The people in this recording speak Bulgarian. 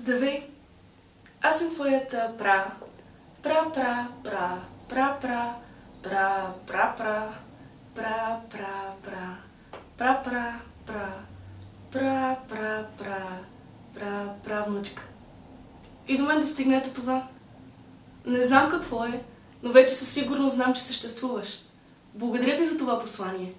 Здравей! Аз съм твоята пра. Пра, пра, пра, пра, пра, пра, пра, пра, пра, пра, пра, пра, пра, пра, пра, пра, пра, пра, правнучка. И до мен достигнете това. Не знам какво е, но вече със сигурност знам, че съществуваш. Благодаря ти за това послание.